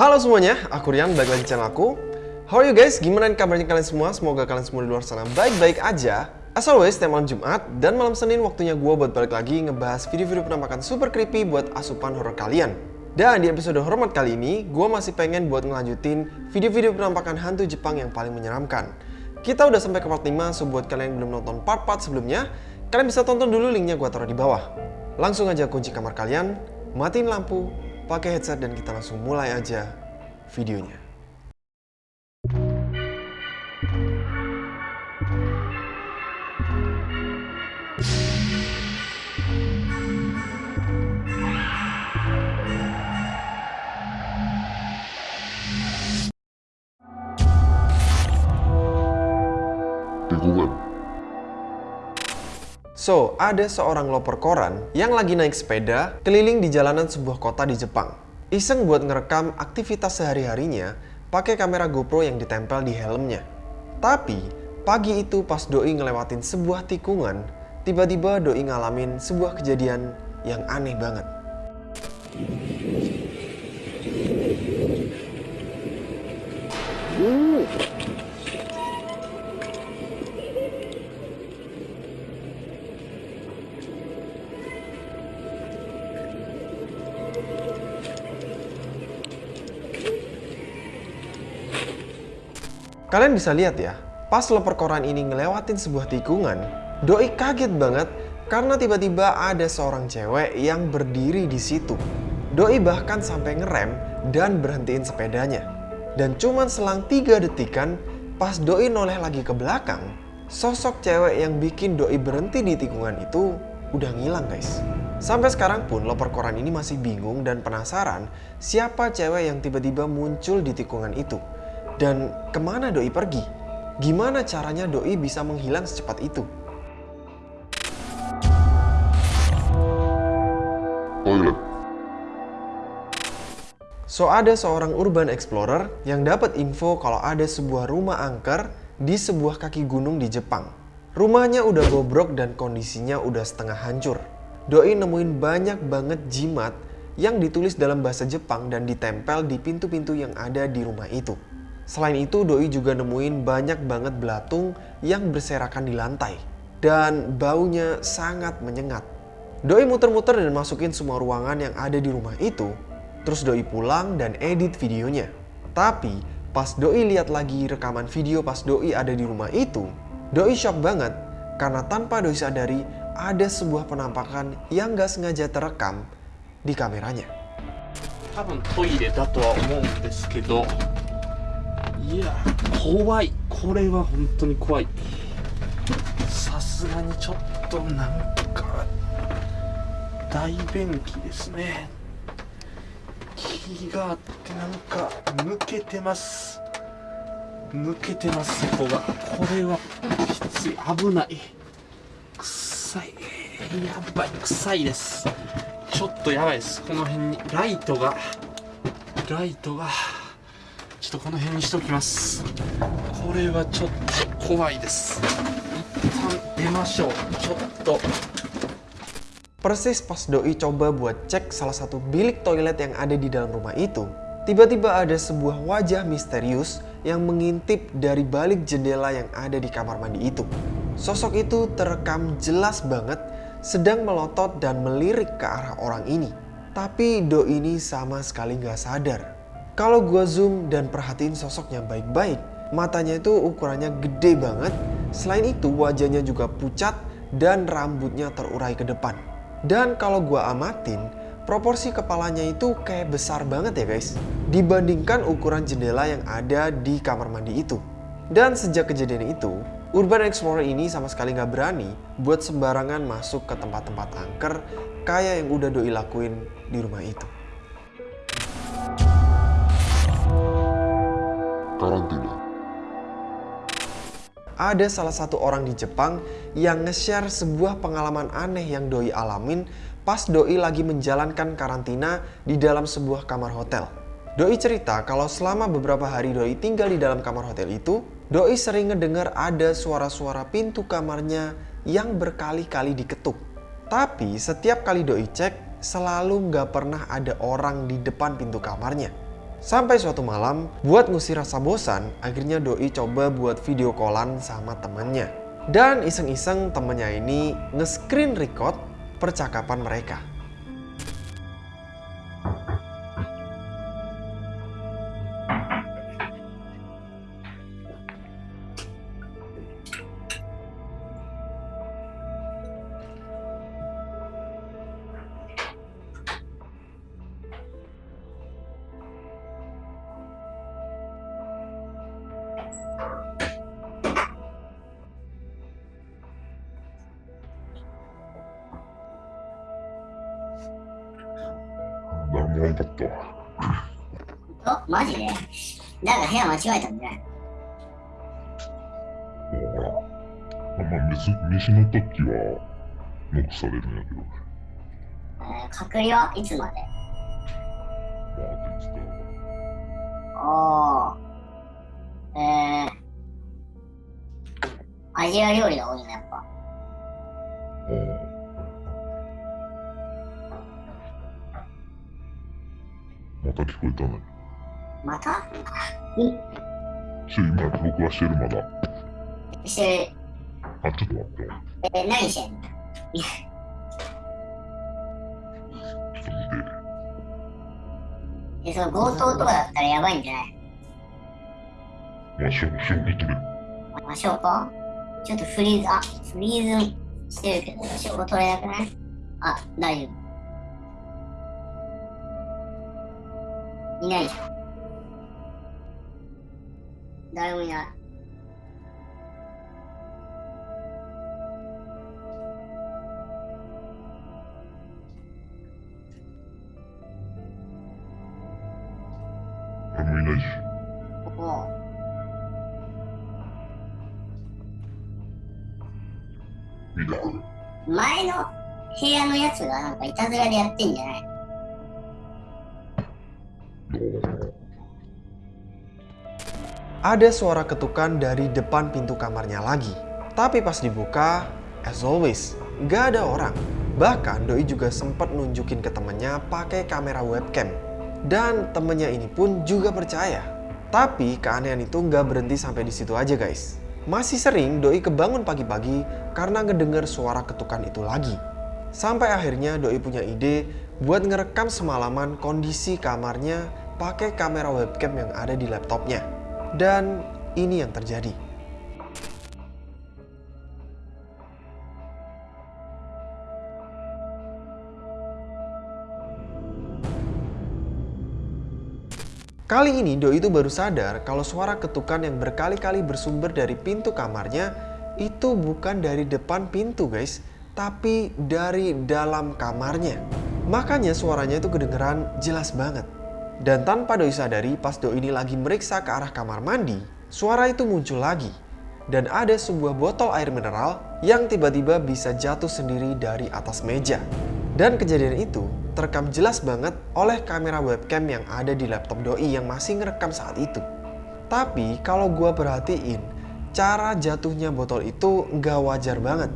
Halo semuanya, aku Rian, balik lagi channel aku. How are you guys? Gimana kabarnya kalian semua? Semoga kalian semua di luar sana baik-baik aja. As always, tiap malam Jumat dan malam Senin waktunya gue buat balik lagi ngebahas video-video penampakan super creepy buat asupan horror kalian. Dan di episode hormat kali ini, gue masih pengen buat ngelanjutin video-video penampakan hantu Jepang yang paling menyeramkan. Kita udah sampai ke part 5, so buat kalian yang belum nonton part-part sebelumnya, kalian bisa tonton dulu linknya gue taruh di bawah. Langsung aja kunci kamar kalian, matiin lampu, pakai headset dan kita langsung mulai aja videonya. tikungan, So, ada seorang loper koran yang lagi naik sepeda keliling di jalanan sebuah kota di Jepang. Iseng buat ngerekam aktivitas sehari-harinya pakai kamera GoPro yang ditempel di helmnya. Tapi, pagi itu pas Doi ngelewatin sebuah tikungan, tiba-tiba Doi ngalamin sebuah kejadian yang aneh banget. Kalian bisa lihat ya, pas loper koran ini ngelewatin sebuah tikungan, Doi kaget banget karena tiba-tiba ada seorang cewek yang berdiri di situ. Doi bahkan sampai ngerem dan berhentiin sepedanya. Dan cuman selang 3 detikan, pas Doi noleh lagi ke belakang, sosok cewek yang bikin Doi berhenti di tikungan itu udah ngilang guys. Sampai sekarang pun loper koran ini masih bingung dan penasaran siapa cewek yang tiba-tiba muncul di tikungan itu. Dan ke mana Doi pergi? Gimana caranya Doi bisa menghilang secepat itu? toilet, So ada seorang urban explorer yang dapat info kalau ada sebuah rumah angker di sebuah kaki gunung di Jepang. Rumahnya udah bobrok dan kondisinya udah setengah hancur. Doi nemuin banyak banget jimat yang ditulis dalam bahasa Jepang dan ditempel di pintu-pintu yang ada di rumah itu. Selain itu, Doi juga nemuin banyak banget belatung yang berserakan di lantai. Dan baunya sangat menyengat. Doi muter-muter dan masukin semua ruangan yang ada di rumah itu. Terus Doi pulang dan edit videonya. Tapi, pas Doi lihat lagi rekaman video pas Doi ada di rumah itu, Doi shock banget karena tanpa Doi sadari ada sebuah penampakan yang gak sengaja terekam di kameranya. 多分トイレだとは思うんですけど いや怖い。これは本当に怖い。さすがにちょっとなんか大便器ですね。気があってなんか抜けてます。抜けてますそこが。これはきつい。危ない。臭い。やばい臭いです。ちょっとやばいです。この辺に。ライトが。ライトが。っとこの辺にしておきますこれはちょっと怖いです一旦出ましょうちょっと Persis pas Doi coba buat cek salah satu bilik toilet yang ada di dalam rumah itu, tiba-tiba ada sebuah wajah misterius yang mengintip dari balik jendela yang ada di kamar mandi itu. Sosok itu terekam jelas banget sedang melotot dan melirik ke arah orang ini. Tapi Doi ini sama sekali nggak sadar. Kalau gua zoom dan perhatiin sosoknya baik-baik, matanya itu ukurannya gede banget. Selain itu wajahnya juga pucat dan rambutnya terurai ke depan. Dan kalau gua amatin, proporsi kepalanya itu kayak besar banget ya guys. Dibandingkan ukuran jendela yang ada di kamar mandi itu. Dan sejak kejadian itu, Urban Explorer ini sama sekali nggak berani buat sembarangan masuk ke tempat-tempat angker kayak yang udah Doi lakuin di rumah itu. Karantina, ada salah satu orang di Jepang yang nge-share sebuah pengalaman aneh yang Doi alamin pas Doi lagi menjalankan karantina di dalam sebuah kamar hotel. Doi cerita kalau selama beberapa hari Doi tinggal di dalam kamar hotel itu, Doi sering ngedengar ada suara-suara pintu kamarnya yang berkali-kali diketuk. Tapi setiap kali Doi cek, selalu nggak pernah ada orang di depan pintu kamarnya. Sampai suatu malam, buat ngusir rasa bosan, akhirnya Doi coba buat video callan sama temennya. Dan iseng-iseng temennya ini nge-screen record percakapan mereka. おらんかったわ。おマジ？でなんか部屋間違えたんじゃない？ほら。まあ、飯飯の時は、ノックされるんやけど、えー、隔離はいつまで？まあ、って言っておー。えー。アジア料理が多いね、また聞こえたね。また？ちょ、今、録画してるまだ。してあ、ちょっと待って。る。え、何してんの？ちょっと見て。え、その強盗とかだったらやばいんじゃない？まあ、証拠取れ。まあ、証拠？ちょっとフリーズ、あ、フリーズしてるけど、証拠取れなくない？あ、大丈夫。いないじゃん。誰もいない。誰もいないし。おう見てくれ。前の部屋のやつがなんかいたずらでやってんじゃない Ada suara ketukan dari depan pintu kamarnya lagi. Tapi pas dibuka, as always, nggak ada orang. Bahkan Doi juga sempat nunjukin ke temennya pakai kamera webcam. Dan temennya ini pun juga percaya. Tapi keanehan itu nggak berhenti sampai di situ aja guys. Masih sering Doi kebangun pagi-pagi karena ngedenger suara ketukan itu lagi. Sampai akhirnya Doi punya ide buat ngerekam semalaman kondisi kamarnya pakai kamera webcam yang ada di laptopnya. Dan ini yang terjadi. Kali ini Doi itu baru sadar kalau suara ketukan yang berkali-kali bersumber dari pintu kamarnya itu bukan dari depan pintu guys, tapi dari dalam kamarnya. Makanya suaranya itu kedengeran jelas banget. Dan tanpa Doi sadari pas Doi ini lagi meriksa ke arah kamar mandi, suara itu muncul lagi. Dan ada sebuah botol air mineral yang tiba-tiba bisa jatuh sendiri dari atas meja. Dan kejadian itu terekam jelas banget oleh kamera webcam yang ada di laptop Doi yang masih ngerekam saat itu. Tapi kalau gua perhatiin, cara jatuhnya botol itu nggak wajar banget.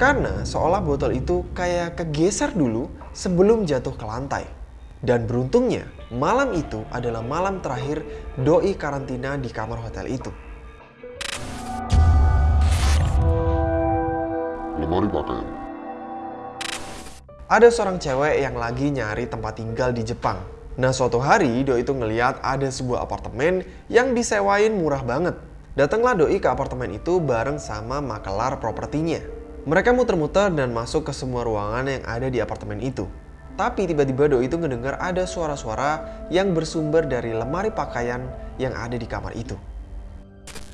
Karena seolah botol itu kayak kegeser dulu sebelum jatuh ke lantai. Dan beruntungnya, malam itu adalah malam terakhir Doi karantina di kamar hotel itu. lemari pakaian. Ada seorang cewek yang lagi nyari tempat tinggal di Jepang. Nah suatu hari Doi itu ngeliat ada sebuah apartemen yang disewain murah banget. Datanglah Doi ke apartemen itu bareng sama makelar propertinya. Mereka muter-muter dan masuk ke semua ruangan yang ada di apartemen itu. Tapi tiba-tiba Doi itu ngedengar ada suara-suara yang bersumber dari lemari pakaian yang ada di kamar itu.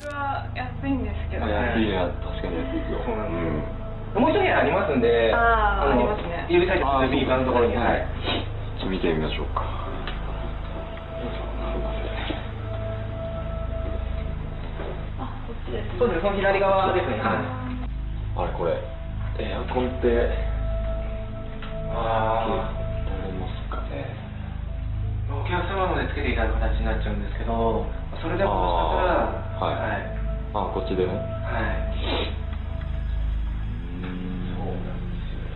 は安いんですけど、安いね確かに安いですよそうなんですうんもう一部屋ありますんで、あーのありますね指先あー右側のところに、はい。ちょっと見てみましょうかあこっちですそうです、その左側ですね。はい。あれこれエアコンって あ取れますかねあ、お客様までつけていただく形になっちゃうんですけど、それでももしかしたら、はいはい。あこっちでねはい。うんそうなんですよ。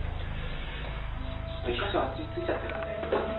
ちょっと一箇所あっちについちゃってるんで。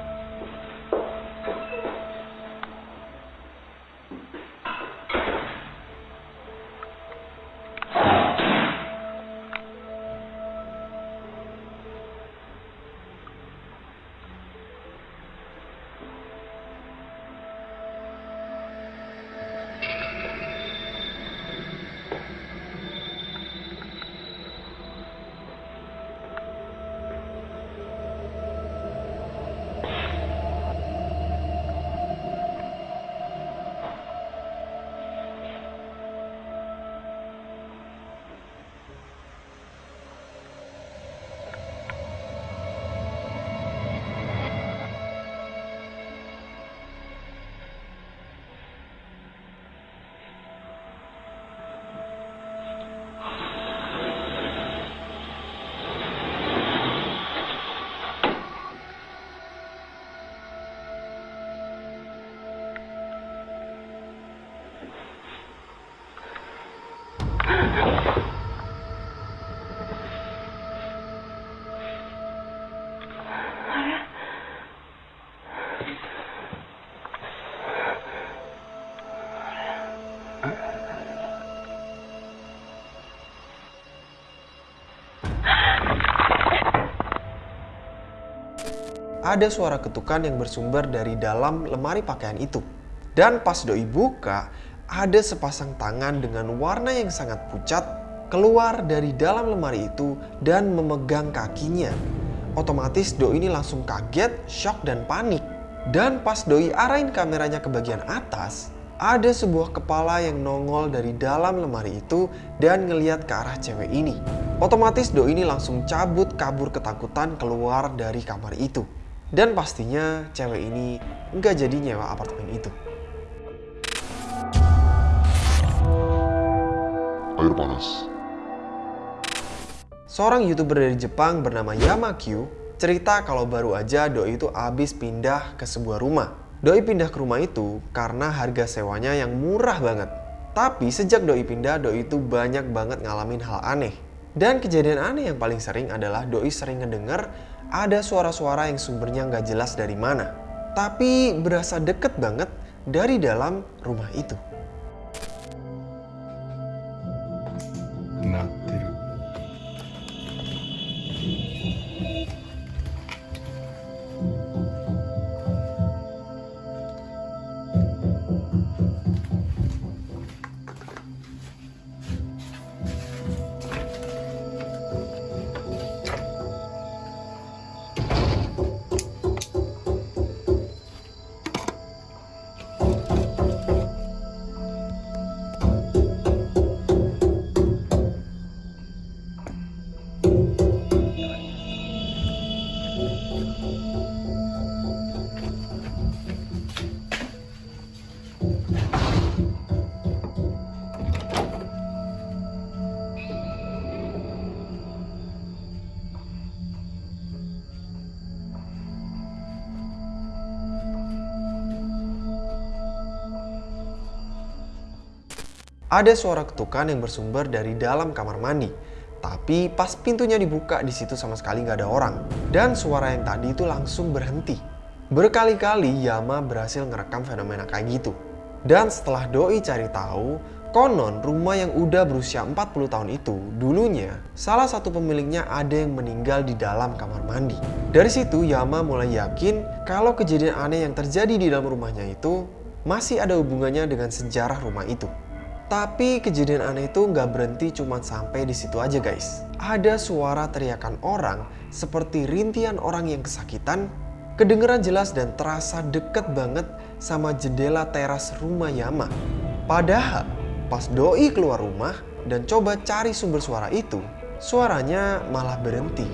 Ada suara ketukan yang bersumber dari dalam lemari pakaian itu. Dan pas Doi buka, ada sepasang tangan dengan warna yang sangat pucat keluar dari dalam lemari itu dan memegang kakinya. Otomatis Doi ini langsung kaget, shock, dan panik. Dan pas Doi arahin kameranya ke bagian atas, ada sebuah kepala yang nongol dari dalam lemari itu dan ngeliat ke arah cewek ini. Otomatis Doi ini langsung cabut kabur ketakutan keluar dari kamar itu. Dan pastinya cewek ini nggak jadi nyewa apartemen itu. Air panas. Seorang youtuber dari Jepang bernama Yamakyu cerita kalau baru aja Doi itu abis pindah ke sebuah rumah. Doi pindah ke rumah itu karena harga sewanya yang murah banget. Tapi sejak Doi pindah, Doi itu banyak banget ngalamin hal aneh. Dan kejadian aneh yang paling sering adalah Doi sering ngedenger ada suara-suara yang sumbernya nggak jelas dari mana. Tapi berasa deket banget dari dalam rumah itu. Ada suara ketukan yang bersumber dari dalam kamar mandi. Tapi pas pintunya dibuka di situ sama sekali nggak ada orang. Dan suara yang tadi itu langsung berhenti. Berkali-kali Yama berhasil ngerekam fenomena kayak gitu. Dan setelah Doi cari tahu, konon rumah yang udah berusia 40 tahun itu dulunya salah satu pemiliknya ada yang meninggal di dalam kamar mandi. Dari situ Yama mulai yakin kalau kejadian aneh yang terjadi di dalam rumahnya itu masih ada hubungannya dengan sejarah rumah itu. Tapi kejadian aneh itu nggak berhenti cuma sampai di situ aja guys. Ada suara teriakan orang seperti rintian orang yang kesakitan, kedengeran jelas dan terasa deket banget sama jendela teras rumah Yama. Padahal pas Doi keluar rumah dan coba cari sumber suara itu, suaranya malah berhenti.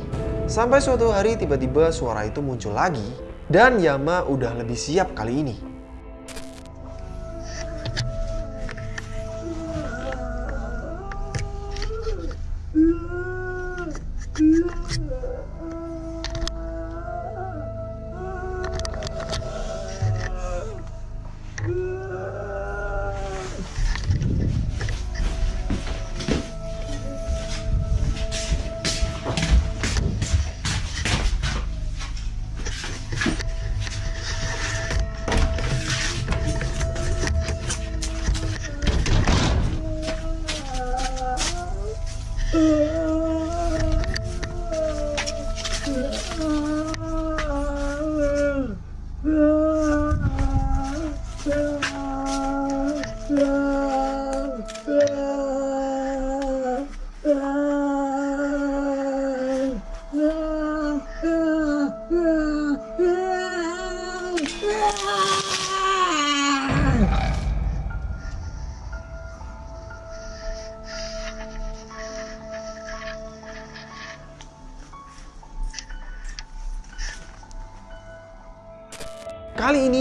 Sampai suatu hari tiba-tiba suara itu muncul lagi dan Yama udah lebih siap kali ini.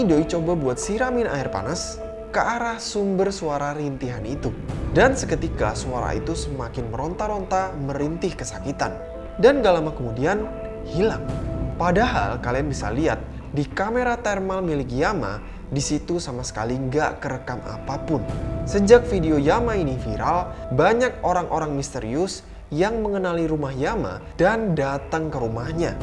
Doi coba buat siramin air panas ke arah sumber suara rintihan itu. Dan seketika suara itu semakin meronta-ronta merintih kesakitan. Dan gak lama kemudian hilang. Padahal kalian bisa lihat di kamera thermal milik Yama di situ sama sekali nggak kerekam apa pun. Sejak video Yama ini viral, banyak orang-orang misterius yang mengenali rumah Yama dan datang ke rumahnya.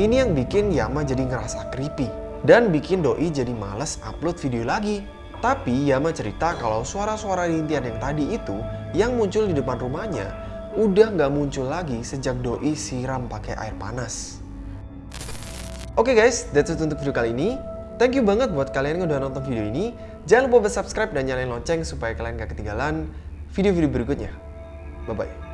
Ini yang bikin Yama jadi ngerasa creepy dan bikin Doi jadi males upload video lagi. Tapi Yama cerita kalau suara-suara rintian yang tadi itu yang muncul di depan rumahnya udah nggak muncul lagi sejak Doi siram pakai air panas. Oke guys, that's it untuk video kali ini. Thank you banget buat kalian yang udah nonton video ini. Jangan lupa subscribe dan nyalain lonceng supaya kalian gak ketinggalan video-video berikutnya. Bye-bye.